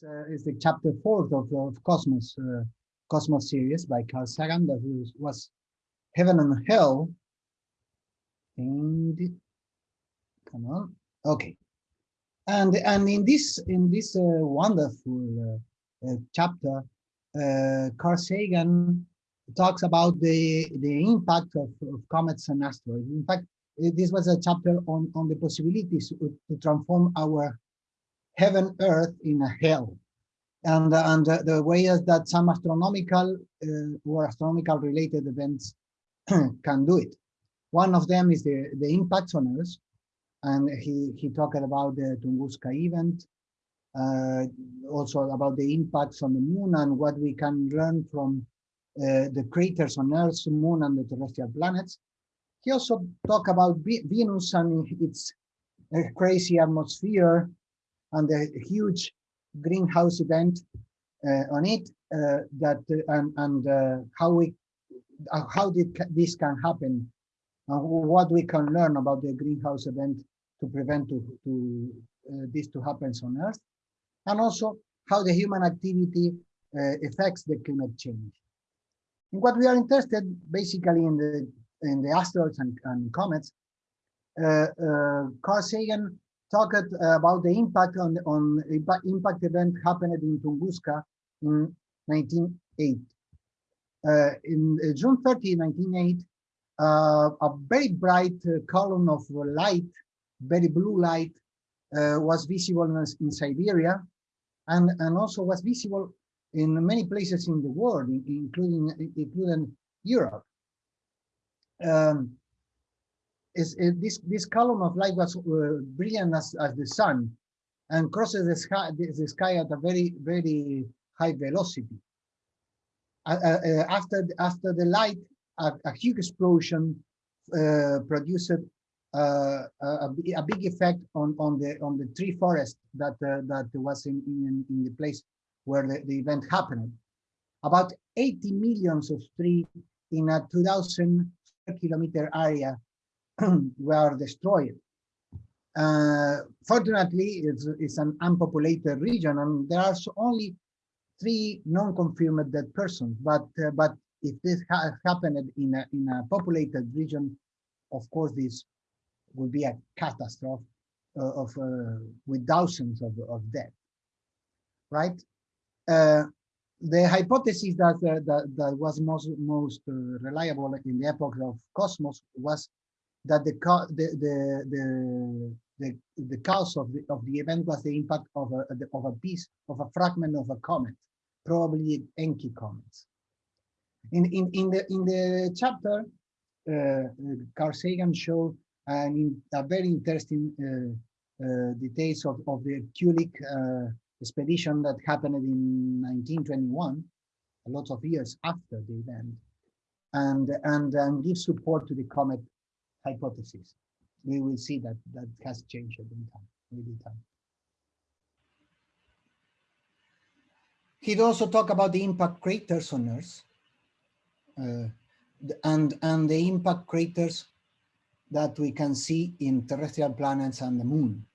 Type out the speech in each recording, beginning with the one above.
This uh, is the chapter fourth of, of Cosmos, uh, Cosmos series by Carl Sagan that was, was Heaven and Hell. And come on, okay. And and in this in this uh, wonderful uh, uh, chapter, uh, Carl Sagan talks about the the impact of, of comets and asteroids. In fact, this was a chapter on on the possibilities to transform our heaven earth in a hell. And and the ways that some astronomical uh, or astronomical related events can do it. One of them is the the impacts on earth and he he talked about the tunguska event uh, also about the impacts on the moon and what we can learn from uh, the craters on earth moon and the terrestrial planets. He also talked about venus and its uh, crazy atmosphere and the huge greenhouse event uh, on it uh, that uh, and, and uh, how we uh, how did this can happen and what we can learn about the greenhouse event to prevent to, to this to happen on earth and also how the human activity affects the climate change. In what we are interested basically in the in the asteroids and, and comets uh, uh, Carl Sagan talked uh, about the impact on on impact event happened in Tunguska in 1908. Uh, in uh, June 30, 1908, uh, a very bright uh, column of light, very blue light, uh, was visible in, in, Siberia, and and also was visible in many places in the world, including including Europe. Um, is, is this this column of light was uh, brilliant as, as the sun and crosses the sky, the sky at a very very high velocity. Uh, uh, uh after after the light, a, a huge explosion uh, produced uh, a, a, big effect on on the on the tree forest that that was in, in in the place where the, the event happened. About 80 millions of trees in a 2,000 kilometer area were destroyed. Uh, fortunately, it's, it's, an unpopulated region, and there are only three non-confirmed dead persons. But uh, but if this ha happened in a in a populated region, of course, this would be a catastrophe uh, of uh, with thousands of of dead. Right. Uh, the hypothesis that, uh, that that was most most reliable in the epoch of Cosmos was that the the the the the, the cause of the of the event was the impact of a of a piece of a fragment of a comet, probably Encke comets. In in in the in the chapter, uh, Carl Sagan showed an a very interesting uh, uh, details of of the Kulik uh, expedition that happened in 1921, a lot of years after the event, and and and give support to the comet hypothesis. We will see that that has changed in time, with time. He'd also talk about the impact craters on Earth uh, and, and the impact craters that we can see in terrestrial planets and the moon.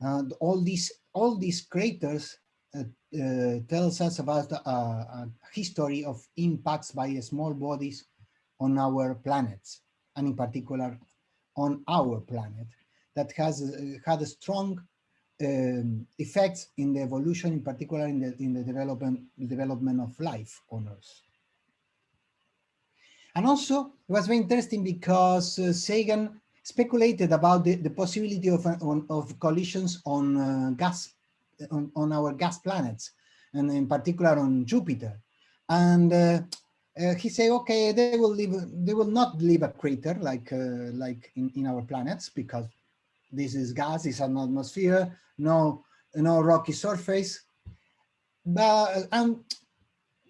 And all these all these craters uh, uh, tells us about a, a, history of impacts by small bodies on our planets and in particular on our planet that has uh, had a strong um, effects in the evolution, in particular in the, in the development, development of life on Earth. And also, it was very interesting because uh, Sagan speculated about the, the possibility of, uh, on, of collisions on uh, gas, on, on our gas planets, and in particular on Jupiter. And uh, uh, he say, okay, they will leave, they will not leave a crater like uh, like in, in our planets because this is gas, it's an atmosphere, no no rocky surface, but um,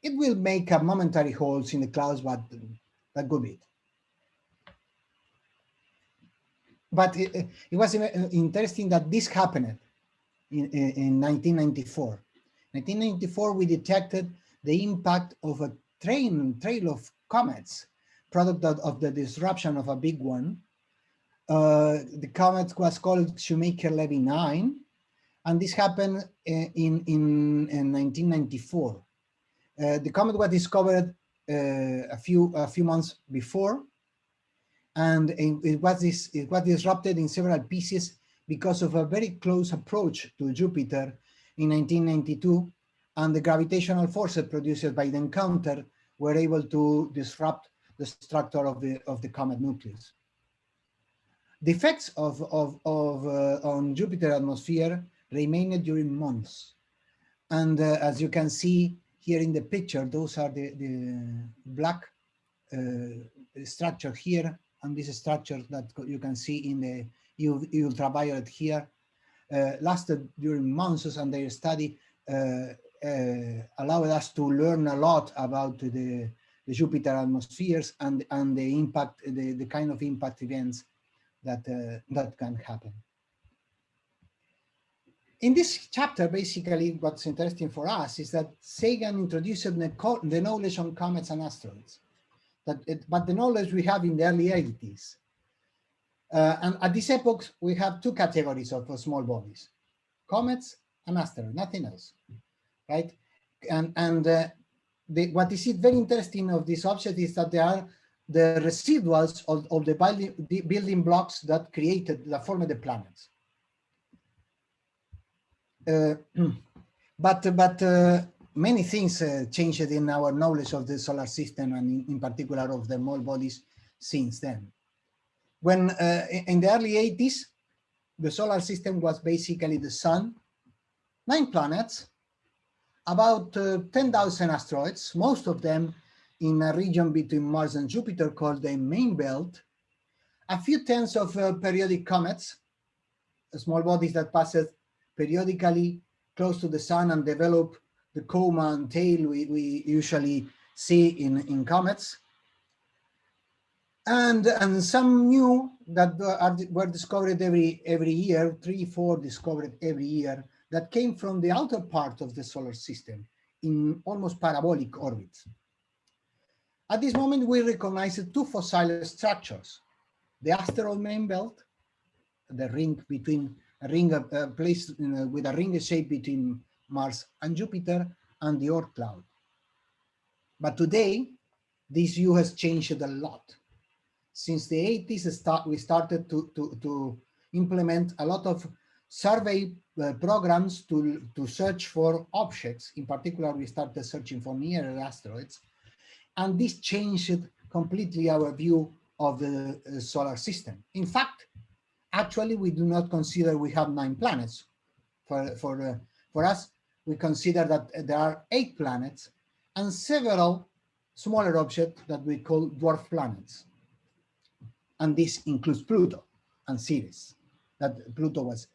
it will make a momentary holes in the clouds, but that could be it. But it, it was interesting that this happened in, in 1994. 1994, we detected the impact of a train trail of comets, product of, of the disruption of a big one. Uh, the comet was called Shoemaker-Levy 9, And this happened in, in, in 1994. Uh, the comet was discovered uh, a few a few months before, and it was this it was disrupted in several pieces because of a very close approach to Jupiter in 1992, and the gravitational forces produced by the encounter were able to disrupt the structure of the of the comet nucleus. The effects of of, of uh, on Jupiter atmosphere remained during months, and uh, as you can see here in the picture, those are the, the black uh, structure here, and this structure that you can see in the ultraviolet here, uh, lasted during months, and their study uh, allowed us to learn a lot about the, the Jupiter atmospheres and, and the impact, the, the kind of impact events that, uh, that can happen. In this chapter, basically, what's interesting for us is that Sagan introduced the, the knowledge on comets and asteroids, that it, but the knowledge we have in the early 80s. Uh, and at this epoch, we have two categories of, of small bodies, comets and asteroids, nothing else, right? And, and uh, the, what is it very interesting of this object is that there are the residuals of, of the, building, the building blocks that created, that formed the planets. Uh, but but uh, many things uh, changed in our knowledge of the solar system and in, in particular of the small bodies since then. When in the early 80s, the solar system was basically the sun, nine planets, about uh, 10,000 asteroids, most of them in a region between Mars and Jupiter called the main belt, a few tens of uh, periodic comets, small bodies that pass periodically close to the sun and develop the coma and tail we, we usually see in, in comets. And, and some new that are, were discovered every, every year, three, four discovered every year, that came from the outer part of the solar system in almost parabolic orbits. At this moment, we recognize two fossil structures, the asteroid main belt, the ring between a ring uh, a, with a ring shape between Mars and Jupiter and the Oort cloud. But today, this view has changed a lot. Since the 80s, start, we started to, to, to implement a lot of survey uh, programs to, to search for objects. In particular, we started searching for near asteroids. And this changed completely our view of the uh, solar system. In fact, actually we do not consider we have nine planets. For, for, uh, for us, we consider that there are eight planets and several smaller objects that we call dwarf planets. And this includes Pluto and Ceres, that Pluto was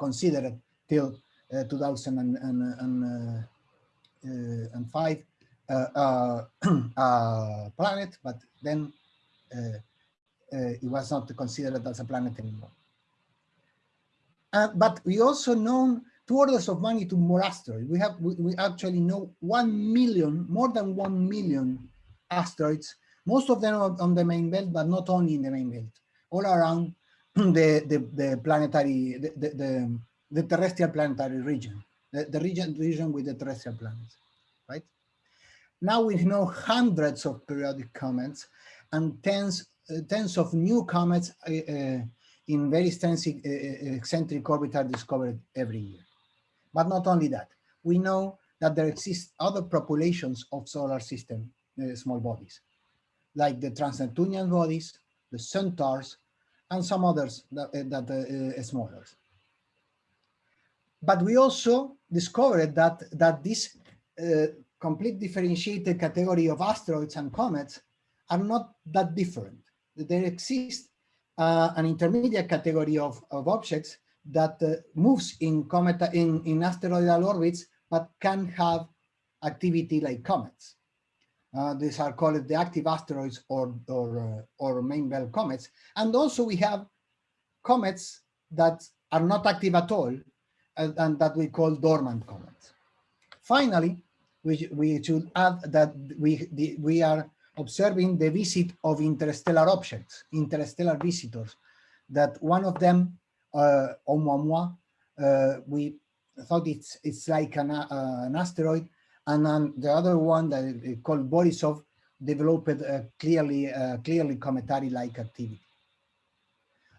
considered till uh, 2005 uh, uh, uh, planet, but then it was not considered as a planet anymore. But we also know two orders of magnitude more asteroids. We have we, we actually know one million, more than one million asteroids, most of them on the main belt, but not only in the main belt, all around the the, the planetary the, the, the, terrestrial planetary region, the, the region region with the terrestrial planets, right? Now we know hundreds of periodic comets and tens uh, tens of new comets uh, uh in very extensive uh, uh, eccentric orbit are discovered every year. But not only that, we know that there exist other populations of solar system uh, small bodies, like the trans-Neptunian bodies, the centaurs, and some others that, uh, that uh, smaller. But we also discovered that, that this uh, complete differentiated category of asteroids and comets are not that different. There exists uh, an intermediate category of, of objects that uh, moves in comet in, in asteroidal orbits, but can have activity like comets. Uh, these are called the active asteroids or or, uh, or main belt comets. And also we have comets that are not active at all and, and that we call dormant comets. Finally, we, we should add that we, the, we are observing the visit of interstellar objects, interstellar visitors, that one of them, uh, Oumuamua, uh, we thought it's it's like an, uh, an asteroid, and then the other one that is called Borisov developed a clearly uh, clearly cometary-like activity.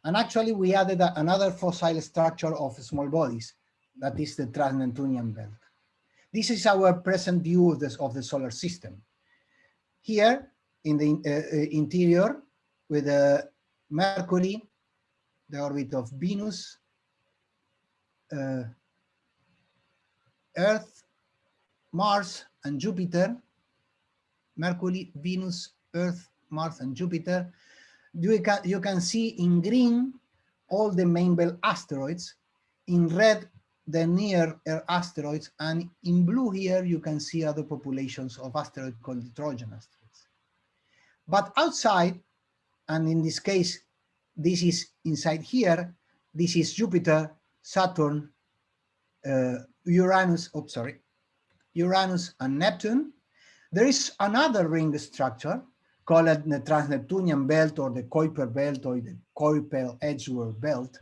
And actually, we added another fossil structure of small bodies, that is the Trans-Neptunian belt. This is our present view of, this, of the solar system. Here, in the uh, uh interior, with uh, Mercury, the orbit of Venus, uh, Earth, Mars, and Jupiter, Mercury, Venus, Earth, Mars, and Jupiter, you can, you can see in green all the main belt asteroids, in red the near Earth asteroids, and in blue here you can see other populations of asteroids called Trojan asteroids. But outside, and in this case, this is inside here, this is Jupiter, Saturn, uh, Uranus, oh, sorry, Uranus and Neptune. There is another ring structure called the Trans-Neptunian belt or the Kuiper belt or the Kuiper-Edgeworth belt,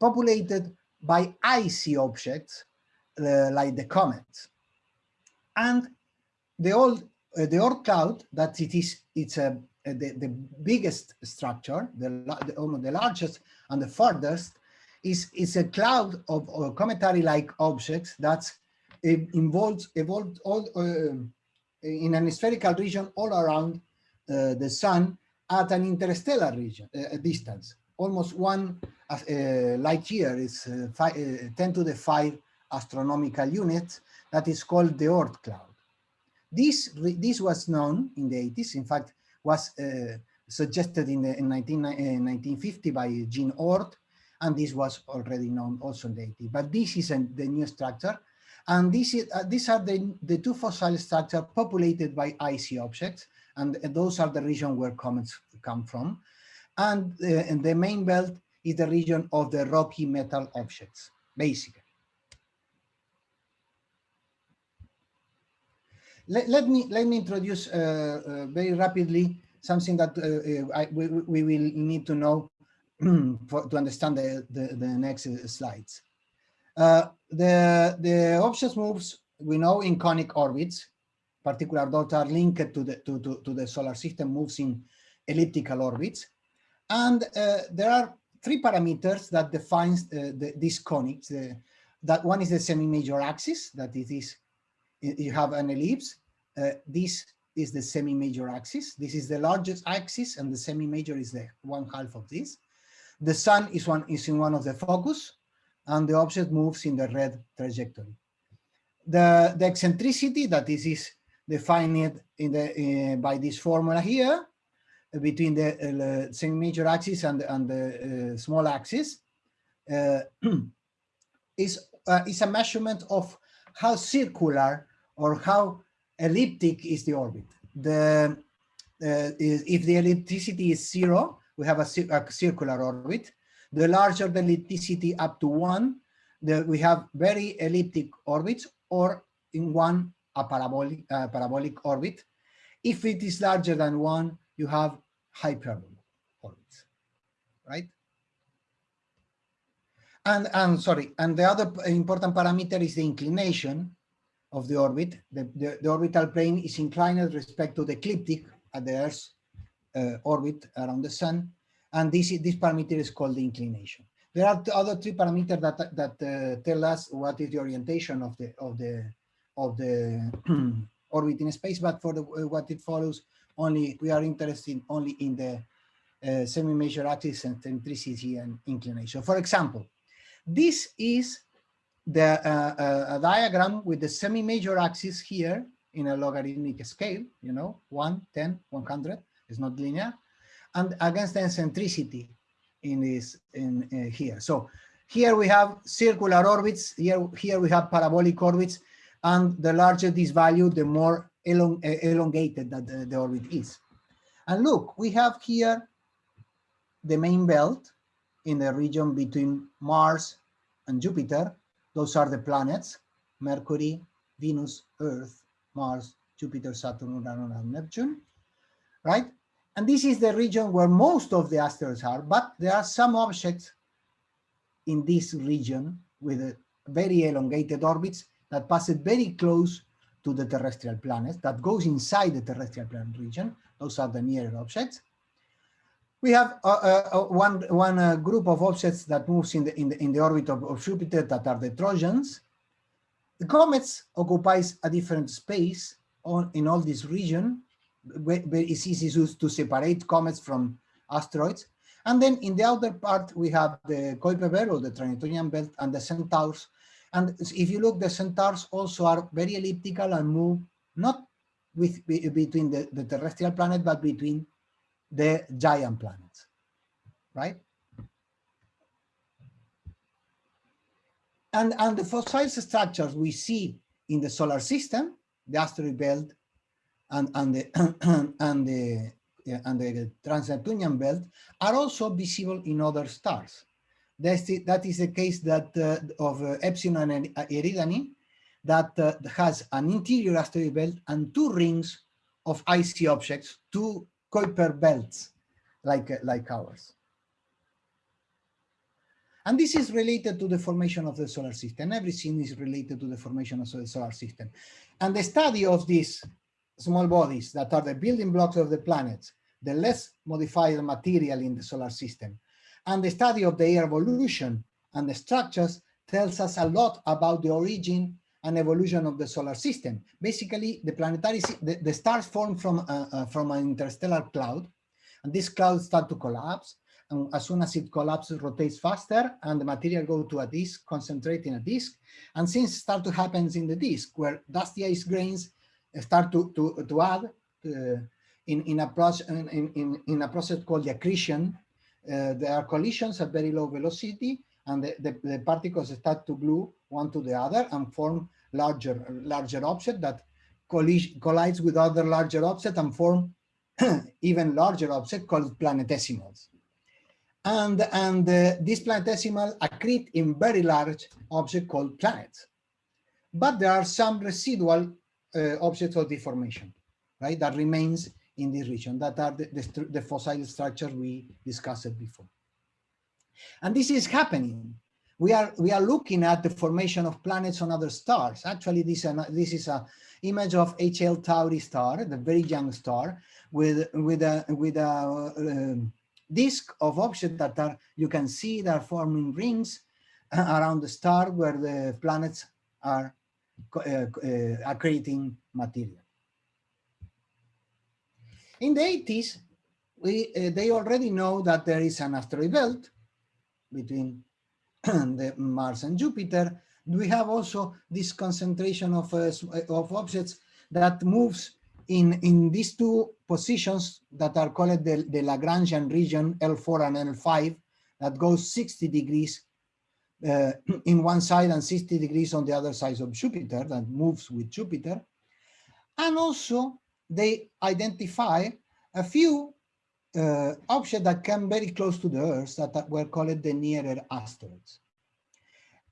populated by icy objects uh, like the comets. And the old uh, the Oort cloud that it is it's a, a the, the biggest structure, the, the, the largest and the farthest is, is a cloud of, of cometary-like objects that involves evolved all uh, in an spherical region all around uh, the sun at an interstellar region uh, distance. Almost one uh, light year is uh, five, uh, 10 to the 5 astronomical units that is called the Oort cloud. This, this was known in the 80s, in fact, was suggested in, the, in 19, 1950 by Jan Oort, and this was already known also in the 80s. But this is the new structure, and this is, uh, these are the, the two fossil structures populated by icy objects, and those are the region where comets come from. And, uh, and the main belt is the region of the rocky metal objects, basically. Let, let me let me introduce uh, uh, very rapidly something that uh, uh, I, we, we will need to know for, to understand the, the, the next slides. Uh, the, the objects moves, we know in conic orbits, particular those are linked to the, to, to, to the solar system moves in elliptical orbits. And uh, there are three parameters that defines uh, the, these conics. that one is the semi-major axis, that it is, you have an ellipse. Uh, this is the semi-major axis. This is the largest axis and the semi-major is the one half of this. The sun is one is in one of the focus and the object moves in the red trajectory. The, the eccentricity that this is defined in the, uh, by this formula here between the uh, semi-major axis and, and the uh, small axis is, is a measurement of how circular or how elliptic is the orbit. The, is, if the ellipticity is zero, we have a, a circular orbit. The larger the ellipticity up to one, the, we have very elliptic orbits or in one a parabolic, uh, parabolic orbit. If it is larger than one, you have hyperbolic orbits, right? And, and sorry, and the other important parameter is the inclination of the orbit. The, the, the orbital plane is inclined with respect to the ecliptic at the Earth's uh, orbit around the sun and this, this parameter is called the inclination. There are other three parameters that, that uh, tell us what is the orientation of the, of the, of the orbit in space, but for the, uh, what it follows, only we are interested only in the uh, semi-major axis and eccentricity and inclination. For example, this is the uh, uh a diagram with the semi-major axis here in a logarithmic scale, you know, 1, 10, 100, it's not linear, and against the eccentricity in this in uh, here. So here we have circular orbits. Here here we have parabolic orbits, and the larger this value, the more elong uh, elongated that the, the orbit is. And look, we have here the main belt in the region between Mars and Jupiter. Those are the planets, Mercury, Venus, Earth, Mars, Jupiter, Saturn, Uranus, and Neptune, right? And this is the region where most of the asteroids are, but there are some objects in this region with a very elongated orbits that pass it very close to the terrestrial planets, that goes inside the terrestrial planet region. Those are the near Earth objects. We have uh, uh, uh one, one uh, group of objects that moves in the, in the, in the orbit of, of Jupiter that are the Trojans. The comets occupies a different space on, in all this region. It's easy to, separate comets from asteroids. And then in the outer part, we have the Kuiper belt or the Trans-Neptunian belt and the centaurs. And if you look, the centaurs also are very elliptical and move not with between the, the terrestrial planet, but between the giant planets, right? And, and the fossil structures we see in the solar system, the asteroid belt and, and the, and the and the Trans-Neptunian belt are also visible in other stars. That's the, that is the case that uh, of uh, Epsilon and Eridani that uh, has an interior asteroid belt and two rings of icy objects, two Kuiper belts like, uh, like ours. And this is related to the formation of the solar system. Everything is related to the formation of the solar system. And the study of these small bodies that are the building blocks of the planets, the less modified material in the solar system, and the study of their evolution and the structures tells us a lot about the origin and evolution of the solar system. Basically, the planetary, the, the stars form from, uh, uh, from an interstellar cloud, and this cloud start to collapse, and as soon as it collapses, rotates faster, and the material go to a disk, concentrate in a disk, and things start to happen in the disk, where dusty ice grains start to, to, to add uh, in, in, a process, in, in, in a process called the accretion. Uh, there are collisions at very low velocity, and the, the, the, particles start to glue one to the other and form larger larger object that collides with other larger object and form even larger object called planetesimals. And, and uh, this planetesimal accrete in very large object called planets. But there are some residual uh, objects of deformation, right, that remains in this region, that are the, the, the fossil structures we discussed before. And this is happening. We are we are looking at the formation of planets on other stars. Actually, this this is a image of HL Tauri star, the very young star, with with a with a uh, disk of objects that are you can see that are forming rings around the star where the planets are uh, uh, material. In the 80s, we, uh, they already know that there is an asteroid belt between the Mars and Jupiter. We have also this concentration of, of objects that moves in, in these two positions that are called the, the Lagrangian region L4 and L5 that goes 60 degrees uh, in one side and 60 degrees on the other side of Jupiter that moves with Jupiter. And also they identify a few uh, objects that come very close to the Earth that were called the near Earth asteroids.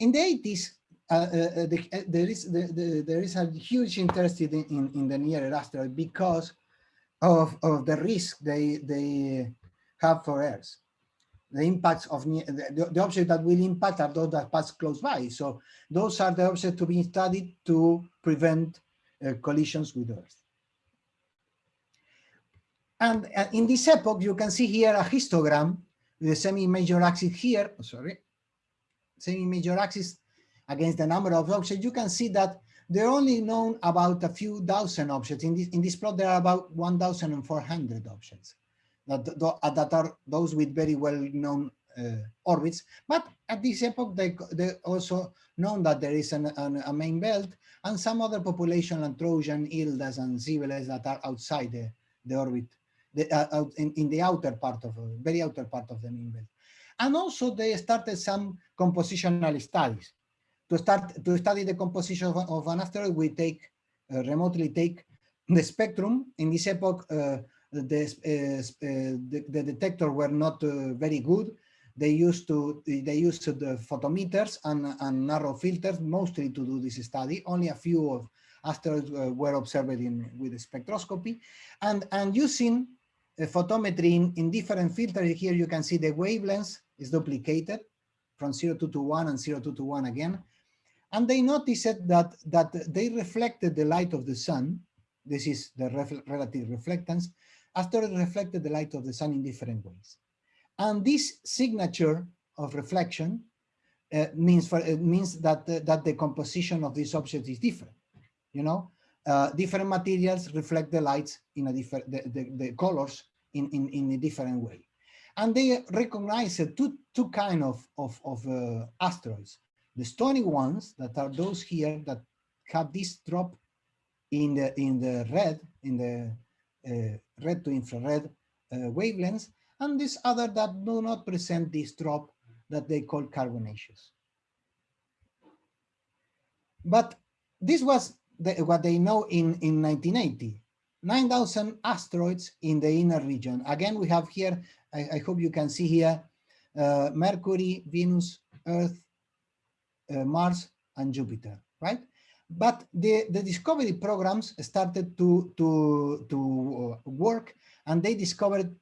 In the 80s, uh, uh, uh, the, uh, there, is, the, the, there is a huge interest in, in, in, the near Earth asteroid because of, of the risk they, they have for Earth. The impacts of the, the objects that will impact are those that pass close by. So those are the objects to be studied to prevent uh, collisions with Earth. And uh, in this epoch, you can see here a histogram with the semi-major axis here, oh, sorry, semi-major axis against the number of objects. You can see that they're only known about a few thousand objects. In this, in this plot, there are about 1,400 objects that, that are those with very well-known uh, orbits. But at this epoch, they, they also known that there is an, an, a main belt and some other population like Trojan, Hildas, and Cybeles that are outside the, the orbit the, uh, out in, in the outer part of, uh, very outer part of the main belt. And also they started some compositional studies. To start to study the composition of, of an asteroid, we take uh, remotely take the spectrum. In this epoch, uh, the, uh, the, the detector were not eh, very good. They used to they used the photometers and, and narrow filters mostly to do this study. Only a few of asteroids eh, were observed in with spectroscopy, and and using photometry in, in different filters. Here you can see the wavelengths is duplicated from 02 to 1 and 02 to 1 again. And they noticed that, that they reflected the light of the sun. This is the ref relative reflectance after it reflected the light of the sun in different ways. And this signature of reflection uh, means for it means that uh, that the composition of this object is different. You know, uh, different materials reflect the lights in a different the, the, the colors in, in in a different way, and they recognize two two kind of of, of uh, asteroids: the stony ones that are those here that have this drop in the in the red in the uh, red to infrared uh, wavelengths, and this other that do not present this drop that they call carbonaceous. But this was the, what they know in, in 1980. 9,000 asteroids in the inner region. Again, we have here, I, I hope you can see here, uh, Mercury, Venus, Earth, uh, Mars, and Jupiter, right? But the, the discovery programs started to, to, to uh, work and they discovered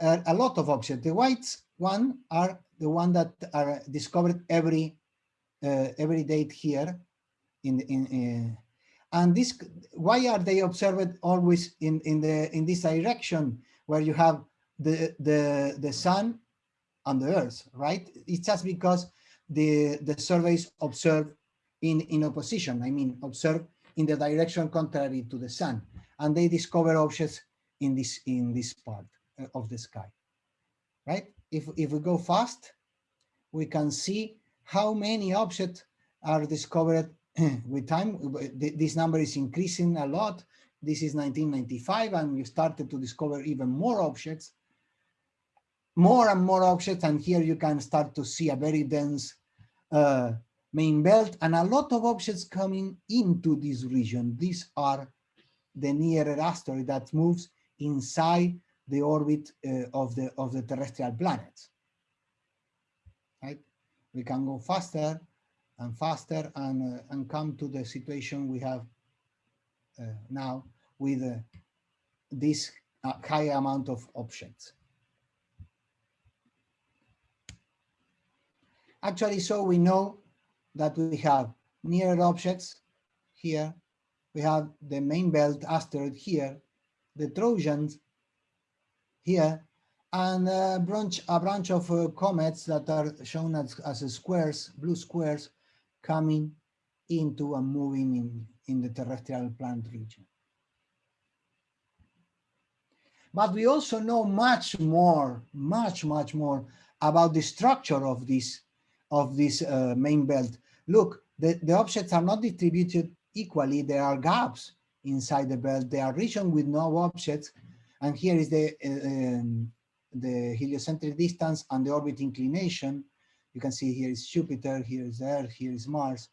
uh, a lot of objects. The whites one are the one that are discovered every uh, every date here in in, in and this why are they observed always in in the in this direction where you have the the the sun and the earth right it's just because the the surveys observe in in opposition i mean observe in the direction contrary to the sun and they discover objects in this in this part uh, of the sky right if, if we go fast, we can see how many objects are discovered with time. This number is increasing a lot. This is 1995, and we started to discover even more objects, more and more objects. And here you can start to see a very dense uh, main belt and a lot of objects coming into this region. These are the near Earth asteroid that moves inside the orbit uh, of the of the terrestrial planets. Right? We can go faster and faster and uh, and come to the situation we have uh, now with uh, this uh, high amount of objects. Actually, so we know that we have near objects here. We have the main belt asteroid here, the Trojans here, and a branch, a branch of uh, comets that are shown as, as squares, blue squares, coming into and moving in, in the terrestrial planet region. But we also know much more, much, much more about the structure of this, of this uh, main belt. Look, the, the objects are not distributed equally. There are gaps inside the belt. There are regions with no objects and here is the, uh, um, the heliocentric distance and the orbit inclination. You can see here is Jupiter, here is Earth, here is Mars,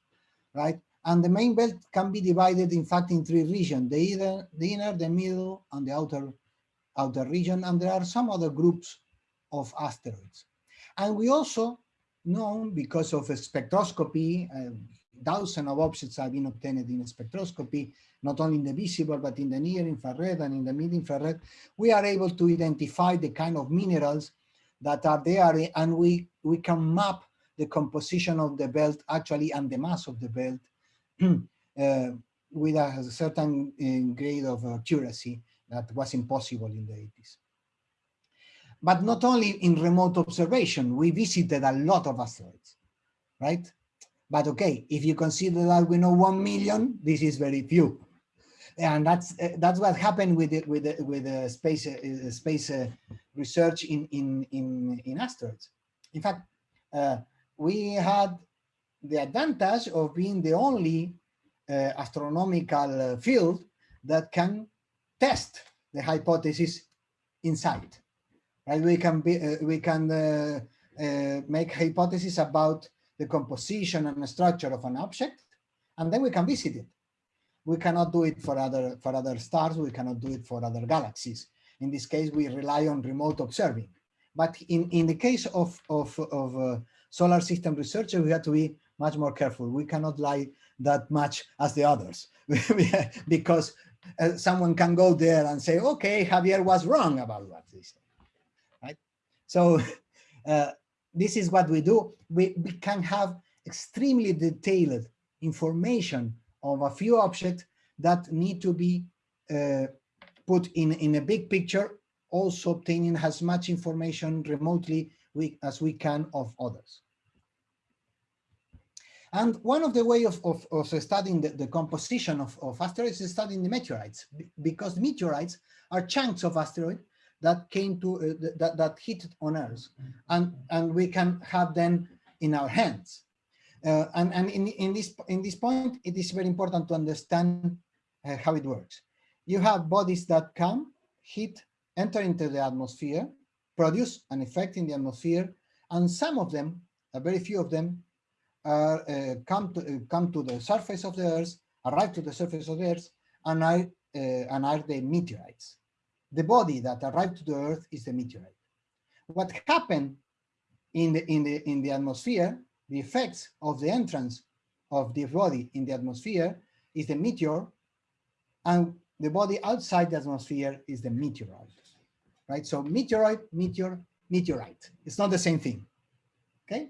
right? And the main belt can be divided, in fact, in three regions, the, the inner, the middle, and the outer, outer region. And there are some other groups of asteroids. And we also know, because of spectroscopy, uh, thousands of objects have been obtained in spectroscopy, not only in the visible, but in the near infrared and in the mid infrared, we are able to identify the kind of minerals that are there and we, we can map the composition of the belt actually and the mass of the belt uh, with a certain uh, grade of accuracy that was impossible in the 80s. But not only in remote observation, we visited a lot of asteroids, right? But okay, if you consider that we know 1 million, this is very few and that's uh, that's what happened with it with the, with the space uh, space uh, research in in in in asteroids. In fact, we had the advantage of being the only astronomical field that can test the hypothesis inside. Right? We can be we can make hypotheses about the composition and the structure of an object, and then we can visit it. We cannot do it for other for other stars. We cannot do it for other galaxies. In this case we rely on remote observing. But in in the case of of, of uh, solar system research, we have to be much more careful. We cannot lie that much as the others. Because uh, someone can go there and say okay javier was wrong about what right so uh, this is what we do we, we can have extremely detailed information of a few objects that need to be uh, put in, in a big picture, also obtaining as much information remotely we, as we can of others. And one of the way of, of, of studying the, the composition of, of asteroids is studying the meteorites, because meteorites are chunks of asteroid that came to uh, that, that hit on Earth, and and we can have them in our hands. Uh, and and in, in this in this point, it is very important to understand uh, how it works. You have bodies that come, hit, enter into the atmosphere, produce an effect in the atmosphere, and some of them, a very few of them, uh, come to uh, come to the surface of the Earth, arrive to the surface of the Earth, and are uh, and are the meteorites. The body that arrived to the Earth is the meteorite. What happened in the in the in the atmosphere, the effects of the entrance of the body in the atmosphere is the meteor, and the body outside the atmosphere is the meteoroid. Right? So meteoroid, meteor, meteorite. It's not the same thing. Okay?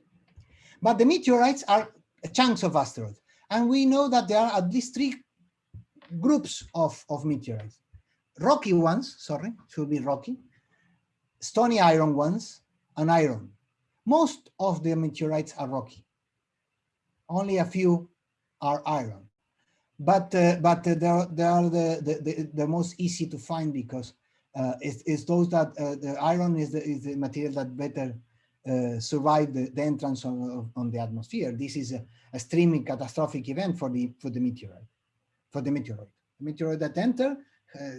But the meteorites are chunks of asteroids. And we know that there are at least three groups of, of meteorites. Rocky ones, sorry, should be rocky, stony iron ones, and iron. Most of the meteorites are rocky. Only a few are iron. But uh, but uh, they are, they are the, the, the, the, most easy to find because uh, it's, it's those that uh, the iron is the, is the material that better uh, survive the, the entrance on, on the atmosphere. This is a, extremely catastrophic event for the for the meteorite, for the meteorite. The meteorite that enter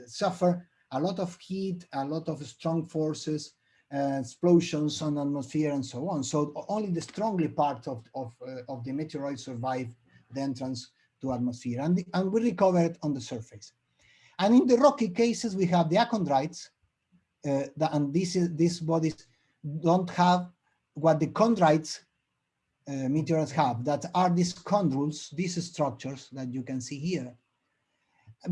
suffer a lot of heat, a lot of strong forces, uh, explosions on atmosphere, and so on. So only the strongly part of of uh, of the meteoroid survive the entrance to atmosphere, and the, and we recover it on the surface. And in the rocky cases, we have the achondrites, uh, the, and this is these bodies don't have what the chondrites uh, meteorites have, that are these chondrules, these structures that you can see here,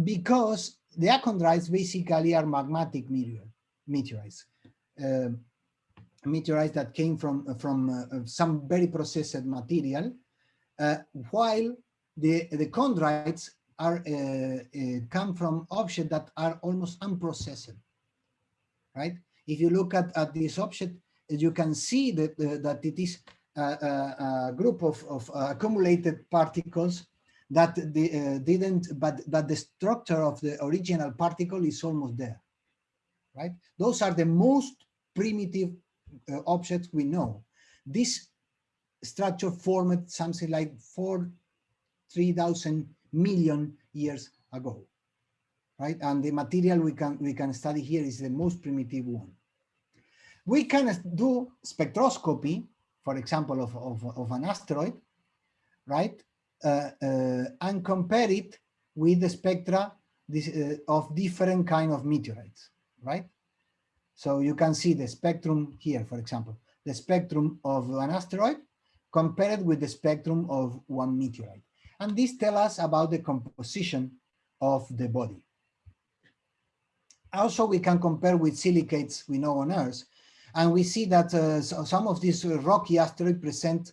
because the achondrites basically are magmatic meteor, meteorites, uh, meteorites that came from, from uh, some very processed material, uh, while the, the chondrites are uh, uh, come from objects that are almost unprocessed, right? if you look at, at this object, you can see that, that it is a, a, a group of, of accumulated particles that the, uh, didn't, but, but the structure of the original particle is almost there, right? Those are the most primitive uh, objects we know. This structure formed something like four, 3,000 million years ago, right? And the material we can, we can study here is the most primitive one we can do spectroscopy, for example, of, of, of an asteroid, right? Uh, uh, and compare it with the spectra this, uh, of different kind of meteorites, right? So you can see the spectrum here, for example, the spectrum of an asteroid compared with the spectrum of one meteorite. And this tells us about the composition of the body. Also, we can compare with silicates we know on Earth, and we see that uh, so some of these rocky asteroids present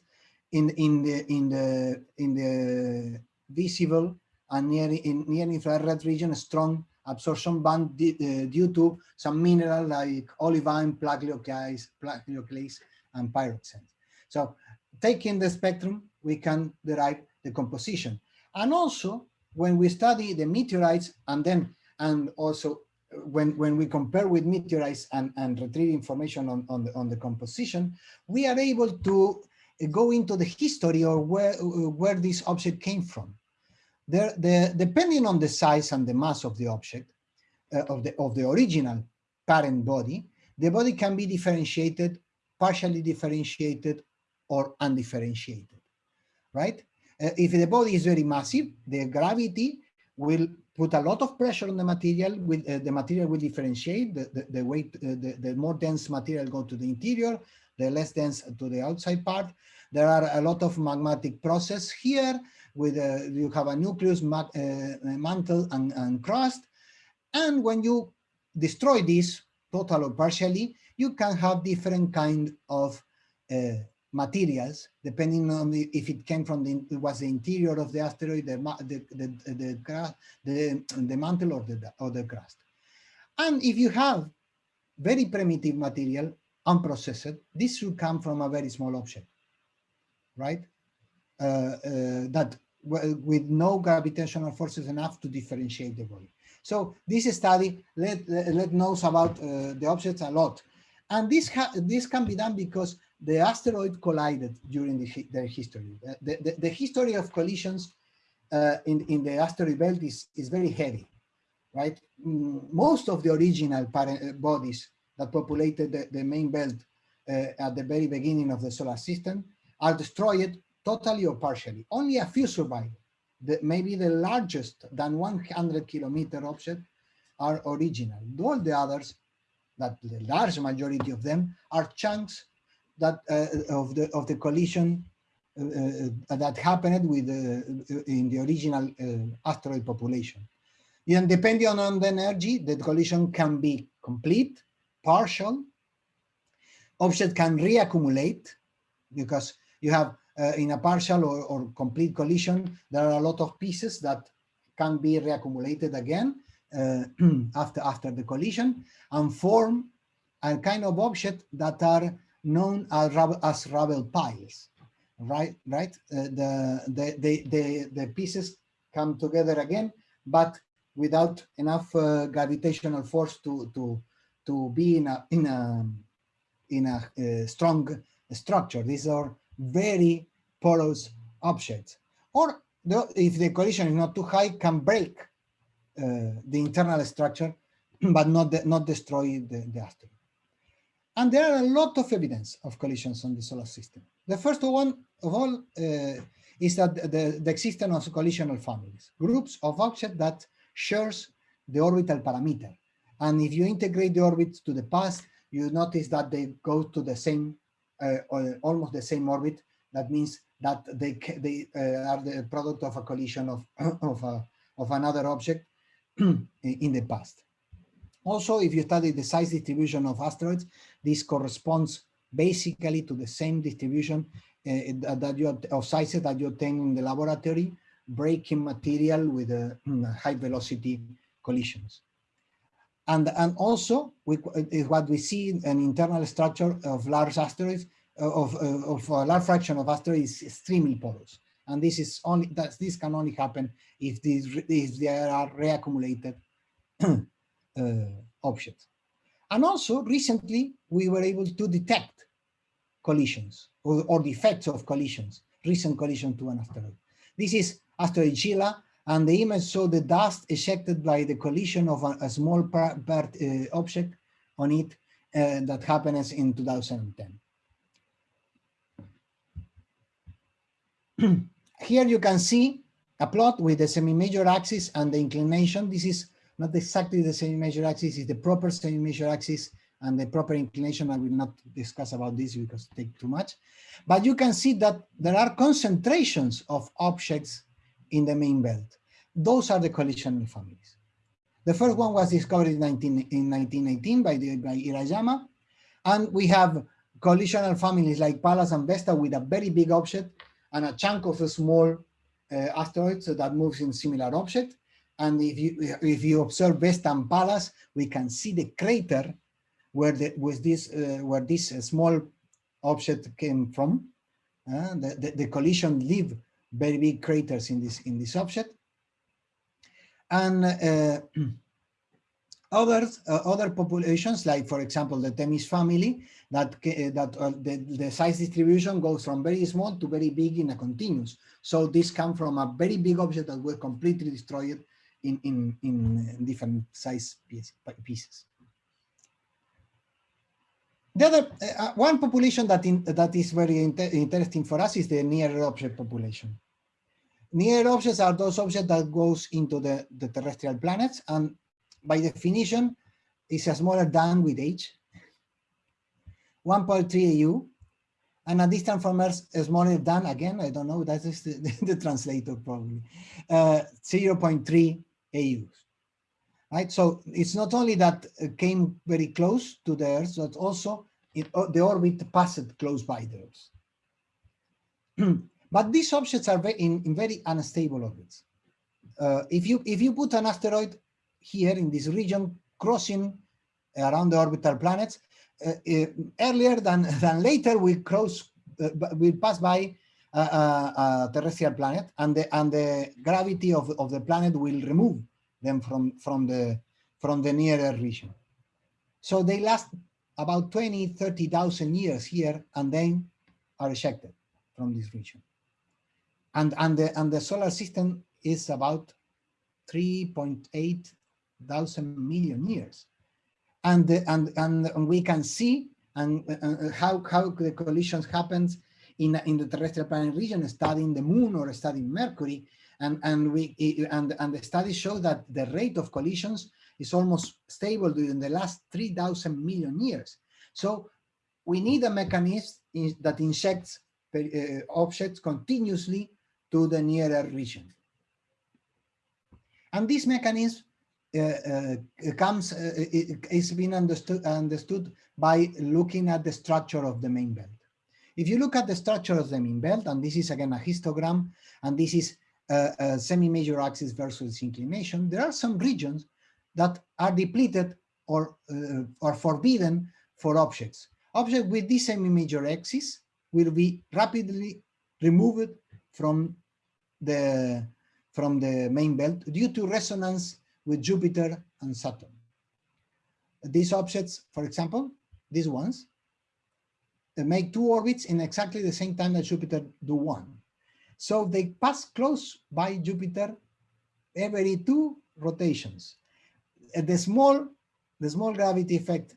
in in the in the in the visible and near in near infrared region a strong absorption band uh, due to some mineral like olivine, plagioclase, plagioclase and pyroxene. So taking the spectrum, we can derive the composition. And also when we study the meteorites and then and also when, when we compare with meteorites and, and retrieve information on, on, the, on the composition, we are able to go into the history or where, where this object came from. There, the, depending on the size and the mass of the object, uh, of, the, of the original parent body, the body can be differentiated, partially differentiated, or undifferentiated, right? Uh, if the body is very massive, the gravity will put a lot of pressure on the material, with, uh, the material will differentiate, the, the, the weight, uh, the, the more dense material go to the interior, the less dense to the outside part. There are a lot of magmatic process here, with uh, you have a nucleus, uh, mantle, and, and crust. And when you destroy this, total or partially, you can have different kind of uh, materials, depending on the, if it came from the, it was the interior of the asteroid, the, the, the, the, the, the mantle or the, or the crust. And if you have very primitive material, unprocessed, this should come from a very small object, right? Uh, uh, that with no gravitational forces enough to differentiate the body. So this study let, let knows about uh, the objects a lot. And this, this can be done because the asteroid collided during the, their history. The, the, the, history of collisions uh, in, in the asteroid belt is, is very heavy, right? Mm, most of the original bodies that populated the, the main belt uh, at the very beginning of the solar system are destroyed totally or partially. Only a few survive. The, maybe the largest than 100 kilometer object are original. All the others, that the large majority of them, are chunks that uh, of the of the collision uh, uh that happened with uh, in the original uh, asteroid population. And depending on the energy, the collision can be complete, partial. Object can reaccumulate because you have uh, in a partial or, or, complete collision, there are a lot of pieces that can be reaccumulated again uh, after, after the collision and form a kind of object that are known as, as rubble piles, right? Right? Uh, the, the, the, the, the pieces come together again, but without enough uh, gravitational force to, to, to be in a, in a, in a uh, strong structure. These are very porous objects. Or the, if the collision is not too high, can break uh, the internal structure, but not, the, not destroy the, the asteroid. And there are a lot of evidence of collisions on the solar system. The first one of all uh, is that the, the existence of collisional families, groups of objects that shares the orbital parameter. And if you integrate the orbits to the past, you notice that they go to the same, uh, almost the same orbit. That means that they, they uh, are the product of a collision of, of, a, of another object in the past. Also, if you study the size distribution of asteroids, this corresponds basically to the same distribution uh, that you of sizes that you obtain in the laboratory, breaking material with uh, high velocity collisions. And, and also, we, what we see in an internal structure of large asteroids, uh, of, uh, of a large fraction of asteroids is extremely porous. And this is only that this can only happen if these if there are reaccumulated uh, objects. And also recently we were able to detect collisions or, or the effects of collisions, recent collision to an asteroid. This is asteroid Scheila and the image showed the dust ejected by the collision of a, a small part, part uh, object on it uh, that happens in 2010. Here you can see a plot with the semi-major axis and the inclination. This is not exactly the semi-major axis, it's the proper semi-major axis and the proper inclination. I will not discuss about this because it takes too much. But you can see that there are concentrations of objects in the main belt. Those are the collisional families. The first one was discovered in, 19, in 1918 by, the, by Hirayama. And we have collisional families like Pallas and Vesta with a very big object and a chunk of a small uh, asteroids that moves in similar object. And if you if you observe Vesta and Pallas, we can see the crater where the with this uh, where this uh, small object came from. Uh, the, the, the collision leave very big craters in this in this object. And uh, Others, uh, other populations, like for example, the Themis family, that uh, that the, the size distribution goes from very small to very big in a continuous. So this comes from a very big object that was completely destroyed in in in different size piece, pieces. The other uh, uh, one population that in, that is very inter interesting for us is the near object population. Near objects are those objects that goes into the, the terrestrial planets and by definition, is smaller than with age, 1.3 AU, and a distance from Earth is smaller than, again, I don't know, that is the, the translator probably, uh, 0.3 AUs. Right, so it's not only that it came very close to the Earth, but also it, the orbit passed close by the Earth. but these objects are in, in very unstable orbits. Uh, if you if you put an asteroid here in this region crossing around the orbital planets, uh, uh, earlier than than later we cross uh, will pass by a, a, a, terrestrial planet, and the and the gravity of of the planet will remove them from from the from the near Earth region. So they last about 20, 30,000 years here, and then are ejected from this region. And, and, the, and the solar system is about 3.8 thousand million years. And, the, and, and we can see and, uh, how, how the collisions happens in, in the terrestrial planet region, studying the moon or studying Mercury. And, and, we, and, and the studies show that the rate of collisions is almost stable during the last 3,000 million years. So we need a mechanism that injects uh, objects continuously to the near Earth region. And this mechanism uh, uh, comes uh, is being understood understood by looking at the structure of the main belt. If you look at the structure of the main belt, and this is again a histogram, and this is a, a semi-major axis versus inclination, there are some regions that are depleted or, uh, or forbidden for objects. Objects with this semi-major axis will be rapidly removed from the, from the main belt due to resonance with Jupiter and Saturn. These objects, for example, these ones, they make two orbits in exactly the same time that Jupiter do one. So they pass close by Jupiter every two rotations the small the small gravity effect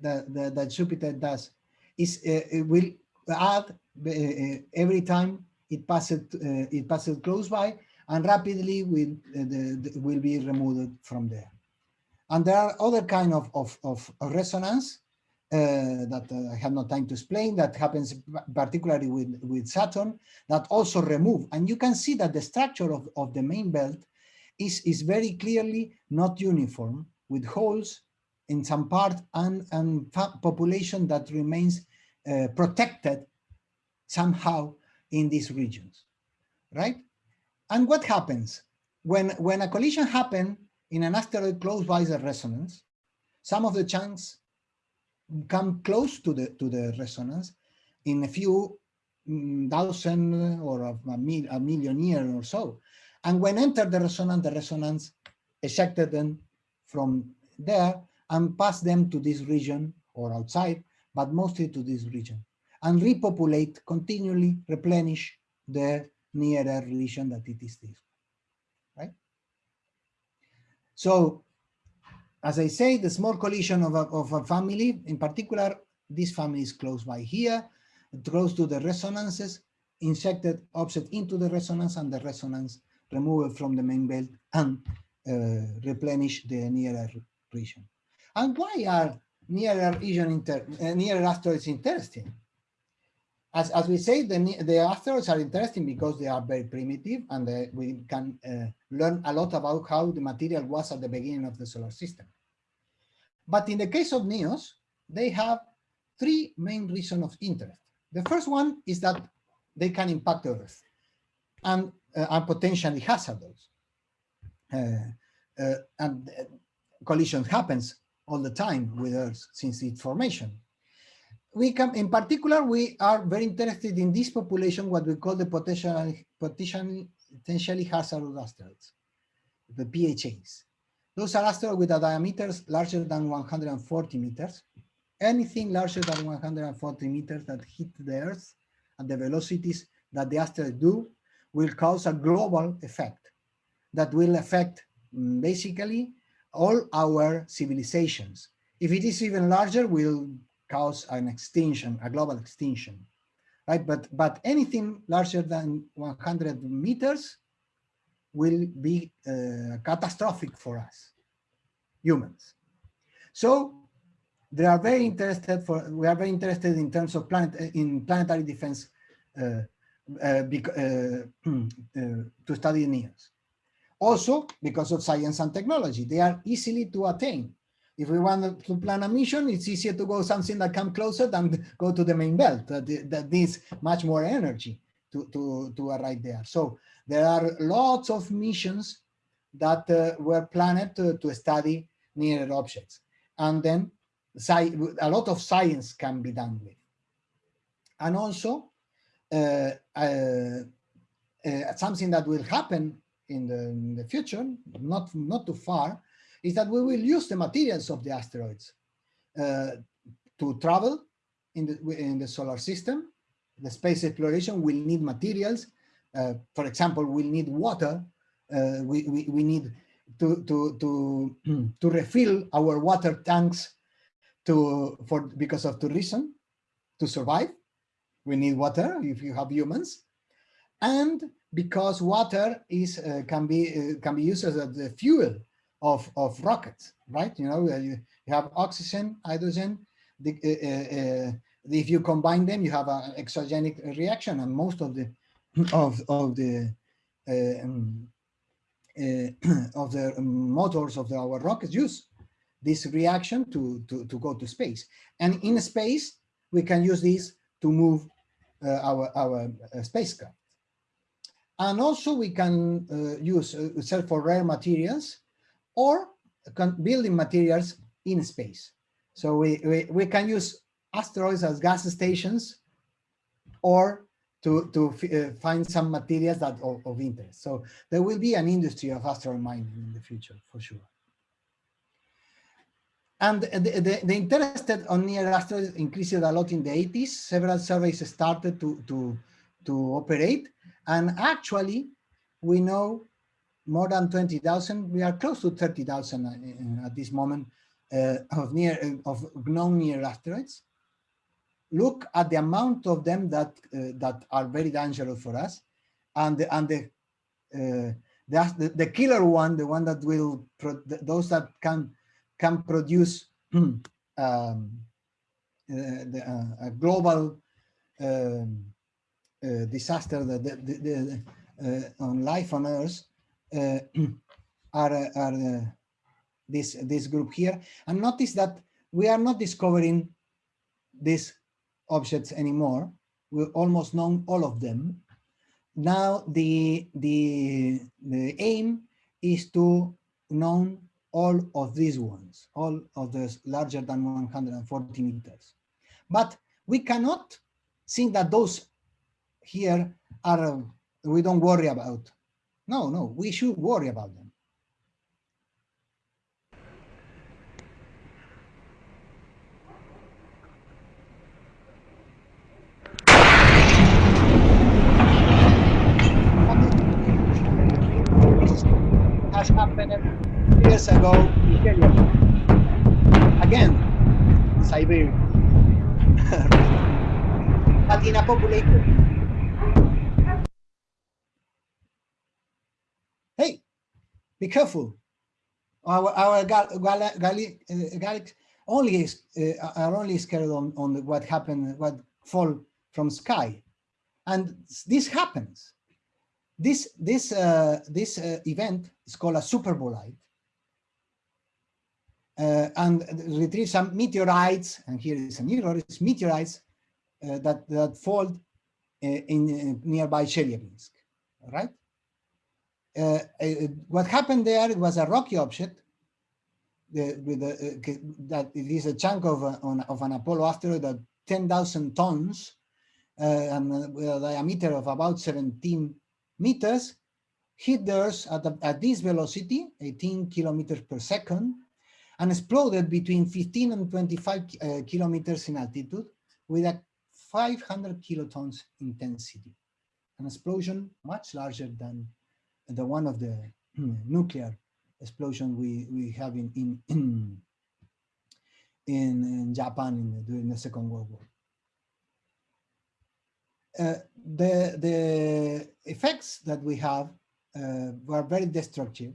that, that, that Jupiter does is uh, it will add uh, every time it passes uh, it passes close by and rapidly will uh, the, the, will be removed from there. And there are other kind of, of, of resonance uh, that uh, I have no time to explain that happens particularly with, with Saturn that also remove. And you can see that the structure of, of the main belt is, is very clearly not uniform with holes in some part and, and population that remains uh, protected somehow in these regions, right? And what happens when, when a collision happens in an asteroid close by the resonance, some of the chunks come close to the, to the resonance in a few mm, thousand or a, mil, a million years or so. And when enter the resonance, the resonance ejected them from there and pass them to this region or outside, but mostly to this region and repopulate, continually replenish the near Earth region that it is this, right? So, as I say, the small collision of a, of a family, in particular, this family is close by here, close to the resonances, injected object into the resonance and the resonance removed from the main belt and uh, replenish the near Earth region. And why are near Earth region inter, uh, near Earth asteroids interesting? As, as we say, the, the asteroids are interesting because they are very primitive and uh, we can uh, learn a lot about how the material was at the beginning of the solar system. But in the case of NEOs, they have three main reasons of interest. The first one is that they can impact Earth and uh, are potentially hazardous. Uh, uh, and collision happens all the time with Earth since its formation. We come, in particular, we are very interested in this population, what we call the potential, potentially, potentially hazardous asteroids, the PHAs. Those are asteroids with a diameters larger than 140 meters. Anything larger than 140 meters that hit the Earth at the velocities that the asteroids do will cause a global effect that will affect mm, basically all our civilizations. If it is even larger, will cause an extinction, a global extinction, right? But, but anything larger than 100 meters will be uh, catastrophic for us, humans. So they are very interested for, we are very interested in terms of planet, in planetary defense uh, uh, uh, uh, to study NEOs. Also, because of science and technology, they are easily to attain. If we want to plan a mission, it's easier to go something that come closer than go to the main belt that, that needs much more energy to, to, to arrive there. So there are lots of missions that uh, were planned to, to study near objects. And then a lot of science can be done with. And also uh, uh, uh, something that will happen in the, in the future, not, not too far, is that we will use the materials of the asteroids uh, to travel in the, in the solar system. The space exploration will need materials. Uh, for example, we'll need water. Uh, we, we, we need to, to, to, to refill our water tanks to, for, because of tourism, to survive. We need water if you have humans. And because water is uh, can be uh, can be used as a, fuel of of rockets, right? You know, you, you have oxygen, hydrogen. The, uh, uh if you combine them, you have an exogenic reaction, and most of the of of the uh, um, uh, of the motors of the, our rockets use this reaction to, to, to go to space. And in space, we can use this to move uh, our, our uh, spacecraft. And also we can uh, use uh, search for rare materials or building materials in space. So we, we, we can use asteroids as gas stations or to, to uh, find some materials that of, of interest. So there will be an industry of asteroid mining in the future for sure. And the, the, the, interest on near asteroids increased a lot in the 80s. Several surveys started to, to, to operate. And actually, we know more than 20,000, we are close to 30,000 uh, at this moment uh, of near of known near asteroids. Look at the amount of them that uh, that are very dangerous for us, and the, and the, uh, the the killer one, the one that will those that can can produce um, uh, the, uh, a global um, uh, disaster the, the, the uh, on life on Earth uh, are, are this, this group here. And notice that we are not discovering these objects anymore. We almost know all of them. Now the, the, the aim is to know all of these ones, all of the larger than 140 meters. But we cannot think that those here are, uh, we don't worry about. No, no, we should worry about them. has happened years ago Again, Siberia. but in a populated. Be careful. Our our gal, gal, gal, gal only is, uh, are only scared on on what happened, what fall from sky, and this happens. This this uh, this uh, event is called a super bolide, uh, and retrieve some meteorites, and here is a meteorites, meteorites uh, that, that fall uh, in, in, nearby Chelyabinsk, right? Uh, uh, what happened there it was a rocky object the, with the, uh, that it is a chunk of, a, on, of an Apollo asteroid that 10,000 tons and with a diameter of about 17 meters hit the Earth at, at this velocity, 18 kilometers per second, and exploded between 15 and 25 uh, kilometers in altitude with a 500 kilotons intensity. An explosion much larger than the one of the nuclear explosion we, we have in, in, in, in Japan in the, during the Second World War. Uh, the, the effects that we have uh, were very destructive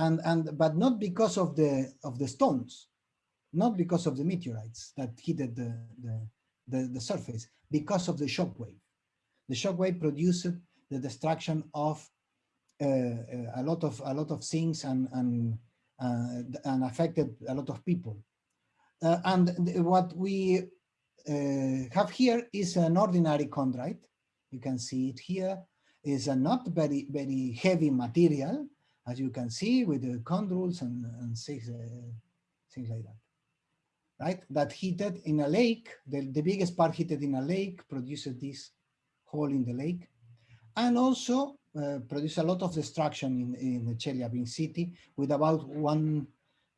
and and but not because of the of the stones not because of the meteorites that hit the the, the, the surface because of the shock wave the shock wave produced the destruction of a lot of a lot of things and and uh, and affected a lot of people uh, and what we uh, have here is an ordinary chondrite You can see it here. Is a not very, very heavy material, as you can see with the chondrules and, and things, uh, things like that. Right? That heated in a lake, the, the biggest part heated in a lake produces this hole in the lake. And also uh, produce a lot of destruction in, in Chelyabinsk city with about one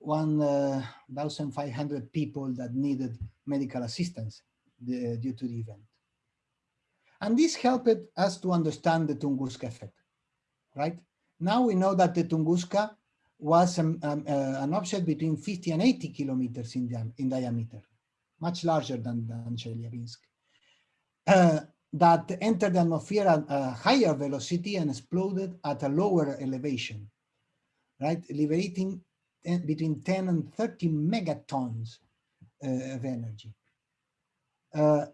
1,500 uh, people that needed medical assistance the, due to the event. And this helped us to understand the Tunguska effect, right? Now we know that the Tunguska was um, um, uh, an object between 50 and 80 kilometers in, di in diameter, much larger than, than Chelyabinsk, uh, that entered the atmosphere at a higher velocity and exploded at a lower elevation, right? Liberating between 10 and 30 megatons uh, of energy. Uh,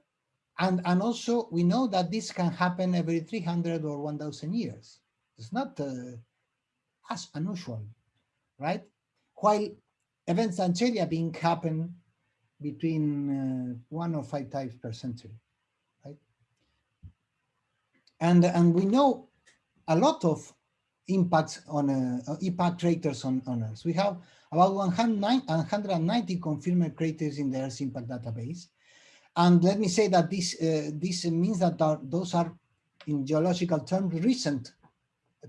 and, and also we know that this can happen every 300 or 1000 years. It's not uh, as unusual, right? While events in Chelyabinsk happen between uh, one or five times per century? And, and we know a lot of impacts on uh, impact craters on, on Earth. We have about 190 confirmed craters in the Earth impact database. And let me say that this, uh, this means that those are, in geological terms, recent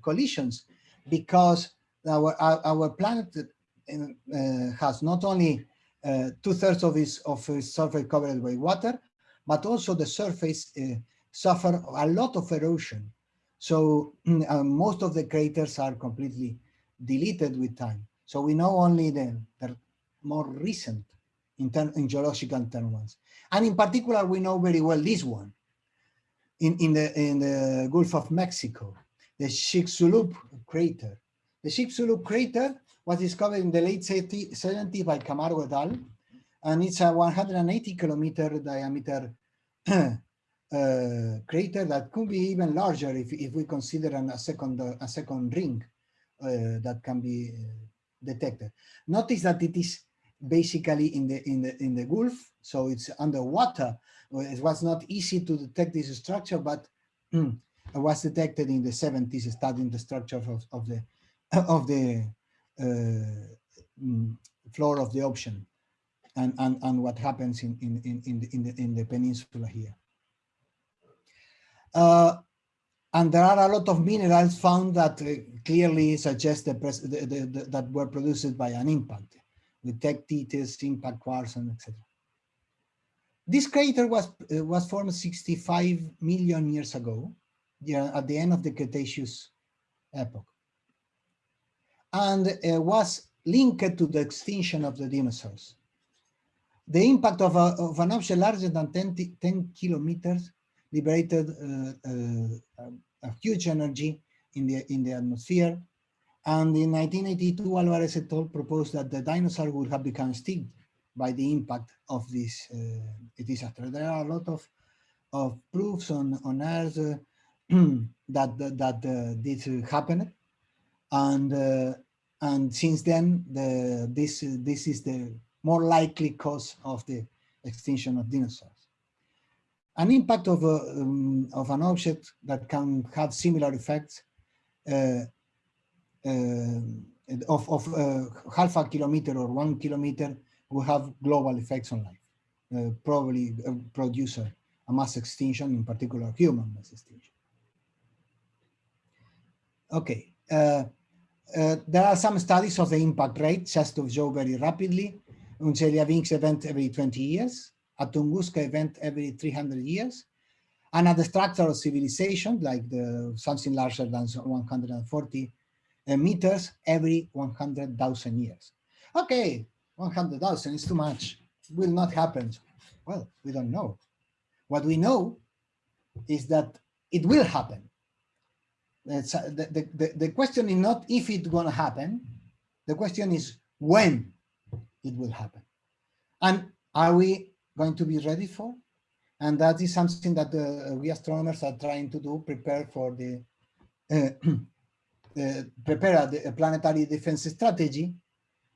collisions, because our, our, planet uh, has not only uh, two-thirds of its, of its surface covered by water, but also the surface uh, suffer a lot of erosion. So uh, most of the craters are completely deleted with time. So we know only the, the more recent in, in geological term ones. And in particular, we know very well this one in, in, the, in the Gulf of Mexico, the Chicxulub crater. The Chicxulub crater was discovered in the late 70s by Camargo et al. And it's a 180 kilometer diameter uh, crater that could be even larger if, if we consider an, a second a second ring uh, that can be uh, detected. Notice that it is basically in the in the in the Gulf, so it's underwater. It was not easy to detect this structure, but mm, it was detected in the 70s, studying the structure of, of the of the uh, mm, floor of the ocean and and and what happens in in in in the, in the, in the peninsula here. Uh, and there are a lot of minerals found that uh, clearly suggest the, the, the, that were produced by an impact We with tektites, impact quartz, and etc. This crater was uh, was formed 65 million years ago, yeah, at the end of the Cretaceous epoch, and uh, was linked to the extinction of the dinosaurs. The impact of, a, of an object larger than 10, 10 kilometers liberated uh, uh, a huge energy in the in the atmosphere. And in 1982, Alvarez et al. proposed that the dinosaur would have become extinct by the impact of this uh, disaster. There are a lot of of proofs on on Earth that that, this happened, and and since then the this this is the more likely cause of the extinction of dinosaurs an impact of, a, um, of an object that can have similar effects uh, uh, of, of uh, half a kilometer or one kilometer will have global effects on life, uh, probably uh, produce a, a, mass extinction, in particular human mass extinction. Okay, uh, there are some studies of the impact rate, just to show very rapidly. Un Chelyabinsk event every 20 years, a Tunguska event every 300 years, and at the structural civilization, like the something larger than 140 uh, meters every 100,000 years. Okay, 100,000 is too much, will not happen. Well, we don't know. What we know is that it will happen. Uh, the, the, the question is not if it's going to happen, the question is when it will happen. And are we going to be ready for. And that is something that uh, we astronomers are trying to do, prepare for the, uh, uh, prepare a, a, planetary defense strategy.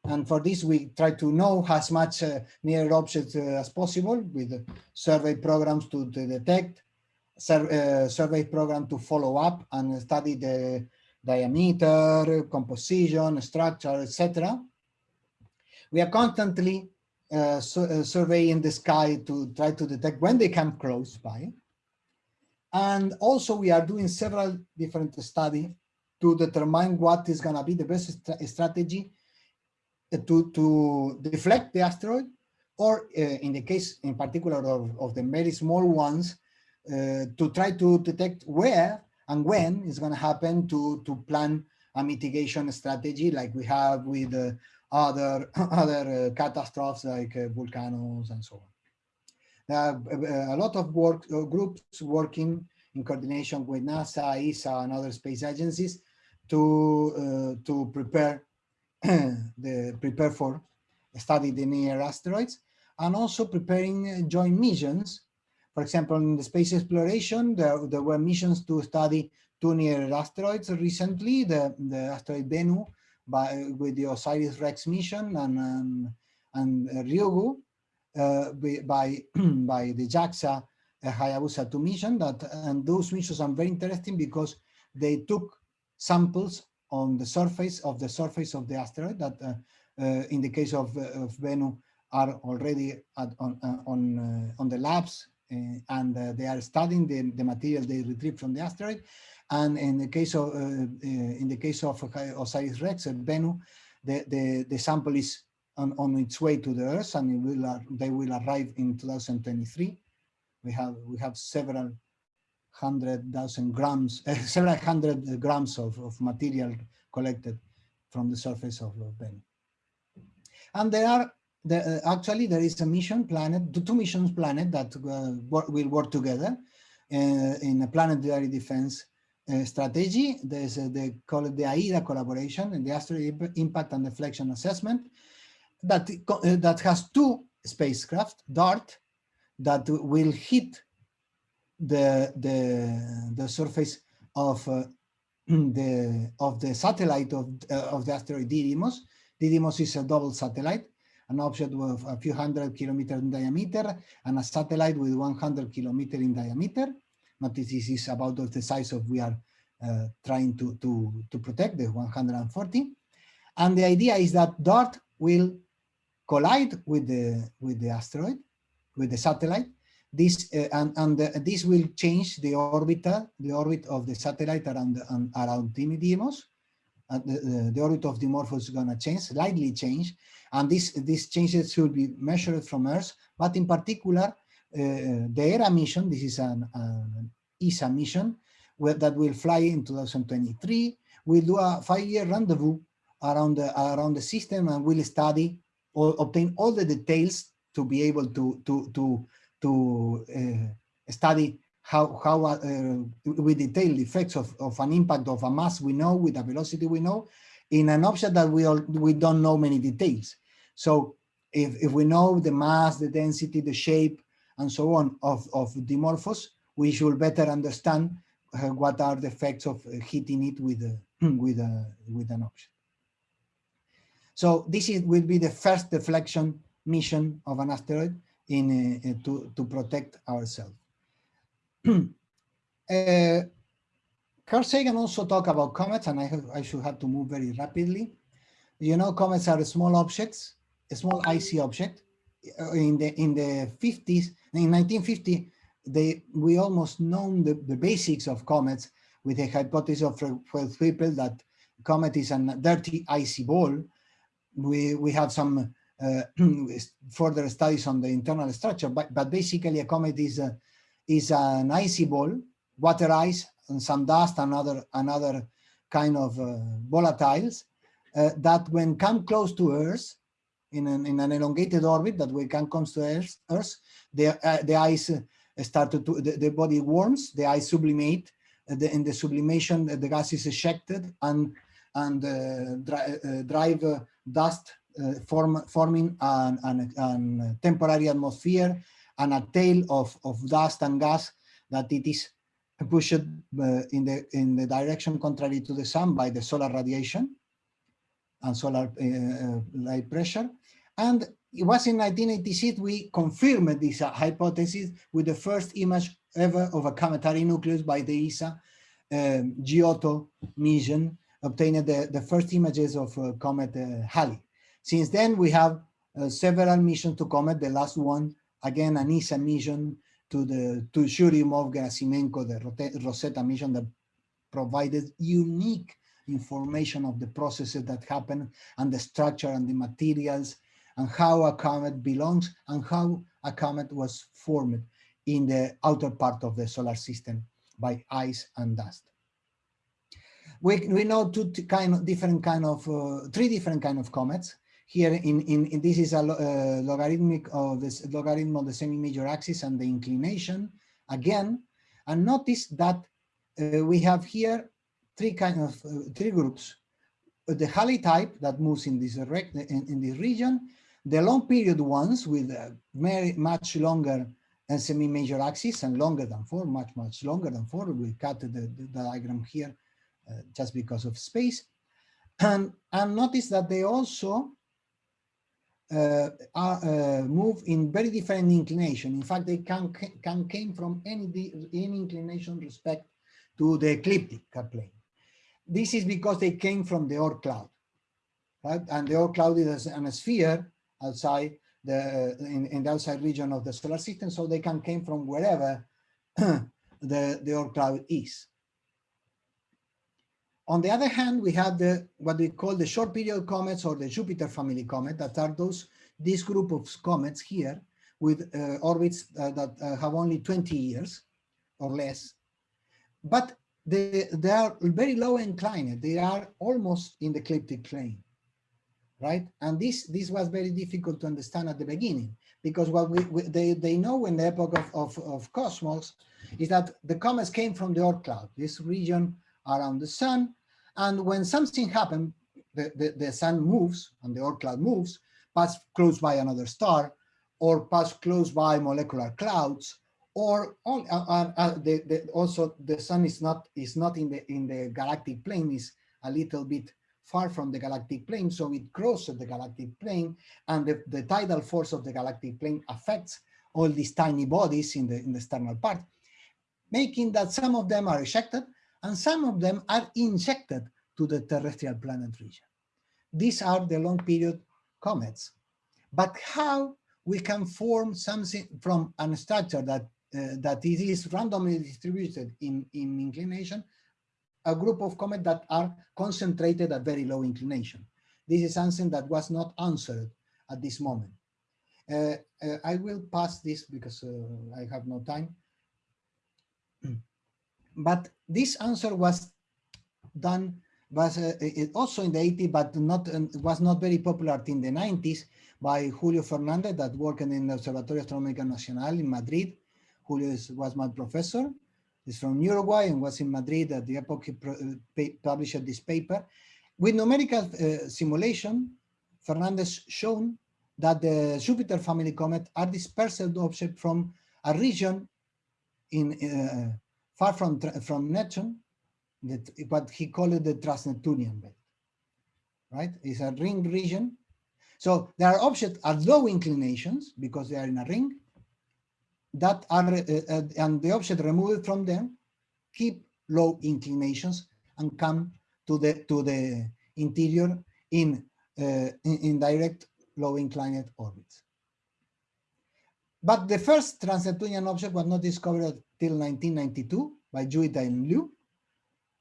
And for this, we try to know as much uh, near objects uh, as possible with survey programs to, to detect sur survey program to follow up and study the diameter, composition, structure, etc. We are constantly uh, su uh, surveying the sky to try to detect when they come close by. And also we are doing several different studies to determine what is going to be the best st strategy to, to deflect the asteroid or uh, in the case in particular of, of the very small ones uh, to try to detect where and when it's going to happen to, to plan a mitigation strategy like we have with uh, other, other uh, catastrophes like uh, volcanoes and so on. There are uh, uh, a lot of work uh, groups working in coordination with NASA, ESA, and other space agencies to to prepare the prepare for study the near asteroids and also preparing joint missions for example, in the space exploration, there, there were missions to study two near asteroids recently, the, the asteroid Bennu by, with the OSIRIS-REx mission and, um, and Ryugu uh, by, by the JAXA uh, Hayabusa 2 mission. That, and those missions are very interesting because they took samples on the surface of the surface of the asteroid that uh, in the case of, of Bennu are already at, on, on, on the labs and uh, they are studying the, the material they retrieve from the asteroid. And in the case of uh, in the case of OSIRIS-REx at Bennu, the, the, the sample is on, on its way to the Earth and it will, they will arrive in 2023. We have we have several hundred thousand grams, uh, several hundred grams of, of material collected from the surface of, of Bennu. And there are the, uh, actually there is a mission planet, two missions planet that uh, will work together uh, in a planetary defense uh, strategy. There's uh, they call it the AIDA collaboration and the asteroid impact and deflection assessment that uh, that has two spacecraft DART that will hit the the the surface of the of the satellite of of the asteroid Didymos. Didymos is a double satellite an object with a few hundred kilometers in diameter and a satellite with 100 kilometers in diameter. Notice this is about the size of we are uh, trying to, to, to protect, the 140. And the idea is that DART will collide with the, with the asteroid, with the satellite. This uh, and, and the, this will change the orbit, the orbit of the satellite around um, around Didymos. Uh, the, the, the, orbit of Dimorphos is going to change, slightly change, and these, these changes should be measured from Earth, but in particular, uh, the Hera mission, this is an, an ESA mission that will fly in 2023, will do a five-year rendezvous around the, around the system and we'll study or obtain all the details to be able to, to, to, to uh, study how, how uh, we detail the effects of, of an impact of a mass we know with a velocity we know in an object that we, all, we don't know many details. So if, if we know the mass, the density, the shape, and so on of, of Dimorphos, we should better understand uh, what are the effects of uh, hitting it with, a, with, a, with an object. So this is, will be the first deflection mission of an asteroid in uh, to, to protect ourselves. uh, Carl Sagan also talked about comets, and I, have, I should have to move very rapidly. You know, comets are small objects a small icy object. In the in the 50s, in 1950, they we almost known the, the basics of comets with the hypothesis of people that comet is a dirty icy ball. We we have some uh, further studies on the internal structure, but but basically a comet is a is an icy ball, water ice, and some dust, and other another kind of uh, volatiles uh, that when come close to Earth in an, in an elongated orbit that we can come to Earth, the, uh, the ice uh, started to, the, the, body warms, the ice sublimate, uh, the, in the sublimation, uh, the gas is ejected and, and uh, uh, drive dust form, forming an, an, an, temporary atmosphere and a tail of, of dust and gas that it is pushed in, the, in the direction contrary to the sun by the solar radiation and solar uh, light pressure. And it was in 1986 we confirmed this hypothesis with the first image ever of a cometary nucleus by the ESA um, Giotto mission, obtained the, the first images of uh, comet uh, Halley. Since then, we have uh, several missions to comet, the last one, again, an ESA mission to the to Churyumov-Gerasimenko, the Rosetta mission that provided unique information of the processes that happen and the structure and the materials and how a comet belongs and how a comet was formed in the outer part of the solar system by ice and dust. We, we know two kind of different kind of, uh, three different kind of comets. Here in, in, in this is a uh, logarithmic of this logarithm of the semi-major axis and the inclination again. And notice that uh, we have here three kind of uh, three groups. The Halley type that moves in this in, in this region, the long period ones with very much longer and semi-major axis and longer than four, much, much longer than four. We cut the, the diagram here uh, just because of space. And, and notice that they also uh, are, uh, move in very different inclination. In fact, they can, can came from any, any inclination respect to the ecliptic plane. This is because they came from the Oort cloud, right? And the Oort cloud is a sphere outside the in, in the outside region of the solar system, so they can came from wherever the, the Oort cloud is. On the other hand, we have the what we call the short period comets or the Jupiter family comet that are those this group of comets here with uh, orbits uh, that uh, have only 20 years or less. But they, they are very low inclined. They are almost in the ecliptic plane right? And this this was very difficult to understand at the beginning because what we, we they they know in the epoch of, of, of cosmos is that the comets came from the Oort cloud, this region around the sun, and when something happened, the, the, the sun moves and the Oort cloud moves, pass close by another star, or pass close by molecular clouds, or on, uh, uh, uh, the, the, also the sun is not is not in the in the galactic plane is a little bit far from the galactic plane, so it crosses the galactic plane, and the, the tidal force of the galactic plane affects all these tiny bodies in the, in the external part, making that some of them are ejected and some of them are injected to the terrestrial planet region. These are the long period comets. But how we can form something from a structure that uh, that it is randomly distributed in, in inclination a group of comets that are concentrated at very low inclination. This is something that was not answered at this moment. Uh, uh, I will pass this because uh, I have no time. But this answer was done was uh, also in the 80s, but not was not very popular in the 90s by Julio Fernandez that worked in the Observatorio Astronómico Nacional in Madrid. Julio is, was my professor is from Uruguay and was in Madrid at the epoch he published this paper. With numerical uh, simulation, Fernandez shown that the Jupiter family comet are dispersed objects from a region in uh, far from from Neptune, that what he called the Transneptunian belt. Right, it's a ring region. So there are objects at low inclinations because they are in a ring, that are uh, uh, and the object removed from them keep low inclinations and come to the to the interior in uh, in, in, direct low inclined orbits. But the first trans-Neptunian object was not discovered till 1992 by Jewitt and Luu.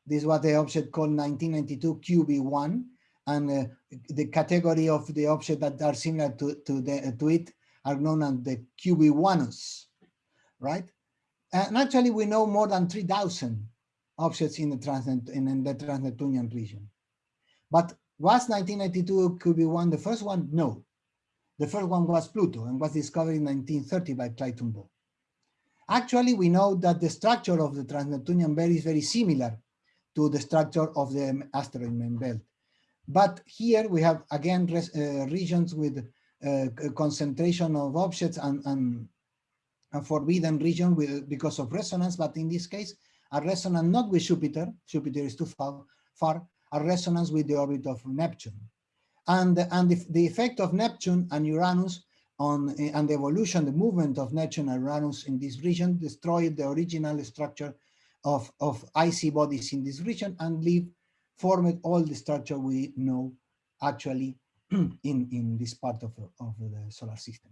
This was the object called 1992 QB1, and uh, the category of the objects that are similar to, to, the, to it are known as the QB1s right? And actually, we know more than 3,000 objects in the, transnet, in the Trans-Neptunian region. But was 1992 QB1 the first one? No. The first one was Pluto and was discovered in 1930 by Clyde Tombaugh. Actually, we know that the structure of the Trans-Neptunian belt is very similar to the structure of the asteroid main belt. But here we have, again, uh, regions with uh, concentration of objects and, and a forbidden region with, because of resonance, but in this case, a resonance not with Jupiter, Jupiter is too far, far, a resonance with the orbit of Neptune. And, and the, the effect of Neptune and Uranus on and the evolution, the movement of Neptune and Uranus in this region destroyed the original structure of, of icy bodies in this region and leave formed all the structure we know actually in, in this part of, of the solar system.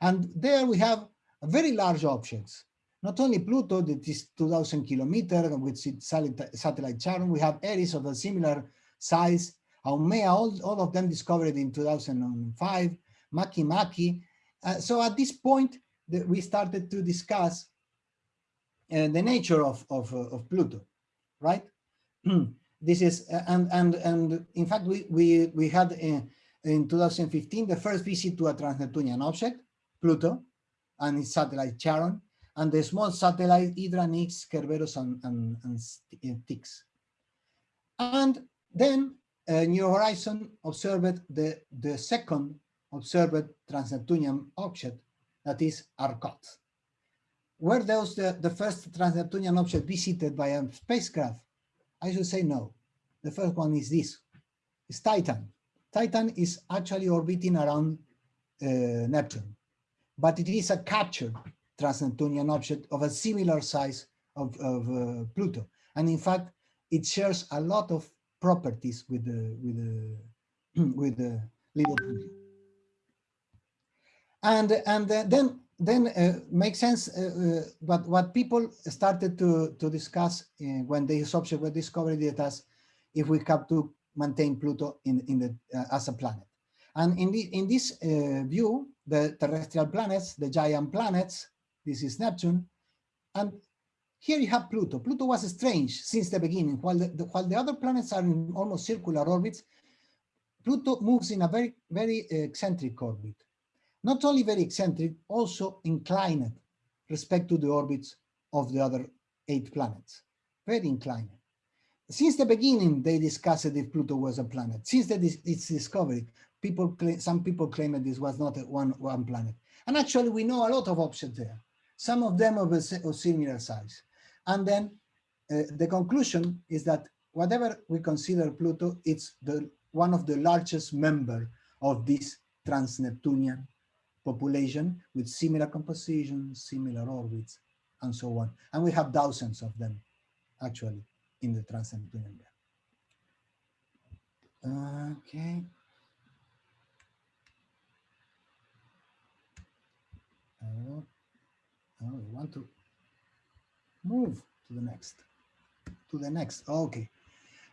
And there we have very large objects, not only Pluto that is 2000 kilometers with its satellite Charon, we have Eris of a similar size, Haumea, all, all of them discovered in 2005, Makemake. Uh, so at this point, the, we started to discuss uh, the nature of, of, uh, of Pluto, right? this is, uh, and, and, and in fact, we, we, we had in, in 2015, the first visit to a trans-Neptunian object, Pluto, and its satellite Charon, and the small satellite Hydra, Nix, Kerberos, and, and, and Styx. And then uh, New Horizon observed the, the second observed trans-Neptunian object, that is Arrokoth. Were those the, the first transneptunian object visited by a spacecraft? I should say no. The first one is this, it's Triton. Triton is actually orbiting around uh, Neptune, but it is a captured trans-Neptunian object of a similar size of, of uh, Pluto. And in fact, it shares a lot of properties with the, with the, with the little Pluto. And, and uh, then, then uh, makes sense, uh, uh, but what people started to, to discuss uh, when these objects were discovered it as if we have to maintain Pluto in, in the, as a planet. And in, the, in this view, the terrestrial planets, the giant planets, this is Neptune. And here you have Pluto. Pluto was strange since the beginning. While the, the, while the other planets are in almost circular orbits, Pluto moves in a very, very uh, eccentric orbit. Not only very eccentric, also inclined respect to the orbits of the other eight planets. Very inclined. Since the beginning, they discussed if Pluto was a planet. Since the, its discovery, people claim, some people claim that this was not one, one planet. And actually, we know a lot of objects there some of them of a, similar size. And then uh, the conclusion is that whatever we consider Pluto, it's the one of the largest member of this trans-Neptunian population with similar composition, similar orbits, and so on. And we have thousands of them actually in the trans-Neptunian belt. Okay. Uh, Oh, we want to move to the next, to the next. Okay.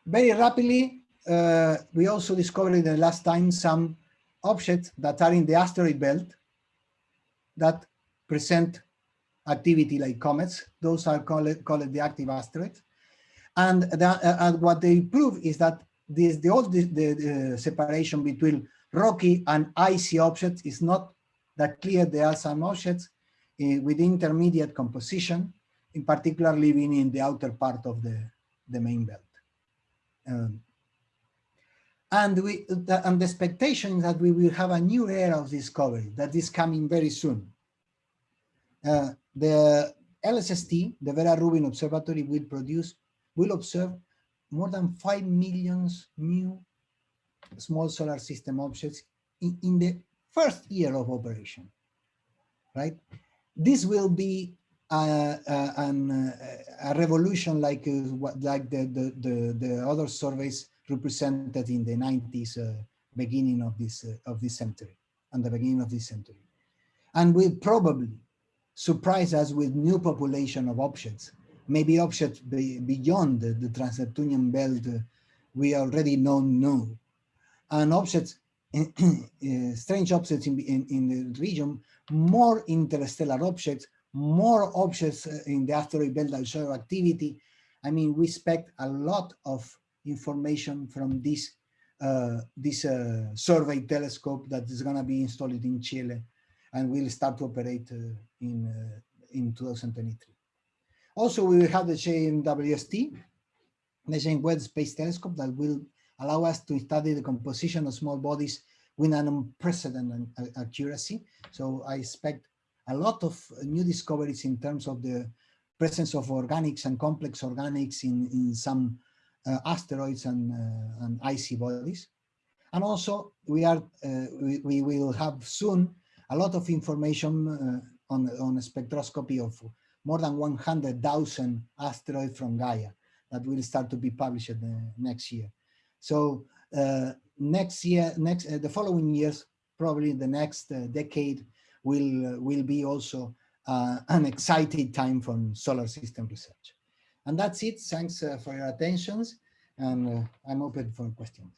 Very rapidly, uh, we also discovered the last time some objects that are in the asteroid belt that present activity like comets. Those are called, called the active asteroids. And, the, uh, and what they prove is that this, the, old, the, the, separation between rocky and icy objects is not that clear. the some objects uh, with intermediate composition, in particular living in the outer part of the, the main belt. Um, and, we, the, and the expectation is that we will have a new era of discovery that is coming very soon. Uh, the LSST, the Vera Rubin Observatory, will produce, will observe more than 5 million new small solar system objects in, in the first year of operation, right? this will be a, revolution like uh, like the, the, the, the, other surveys represented in the 90s, uh, beginning of this, uh, of this century, and the beginning of this century. And will probably surprise us with new population of objects, maybe objects be, beyond the, the trans-Neptunian belt we already know, know. And objects strange objects in, in, in, the region, more interstellar objects, more objects uh, in the asteroid belt that show activity. I mean, we expect a lot of information from this uh, this uh, survey telescope that is going to be installed in Chile and will start to operate uh, in uh, in 2023. Also, we will have the JWST, the James Webb Space Telescope, that will allow us to study the composition of small bodies with an unprecedented accuracy. So I expect a lot of new discoveries in terms of the presence of organics and complex organics in, in some uh, asteroids and, uh, and icy bodies. And also we are uh, we, we will have soon a lot of information uh, on, on a spectroscopy of more than 100,000 asteroids from Gaia that will start to be published next year. So uh, next year, next uh, the following years, probably the next uh, decade will will be also an exciting time for solar system research. And that's it. Thanks for your attentions, and I'm open for questions.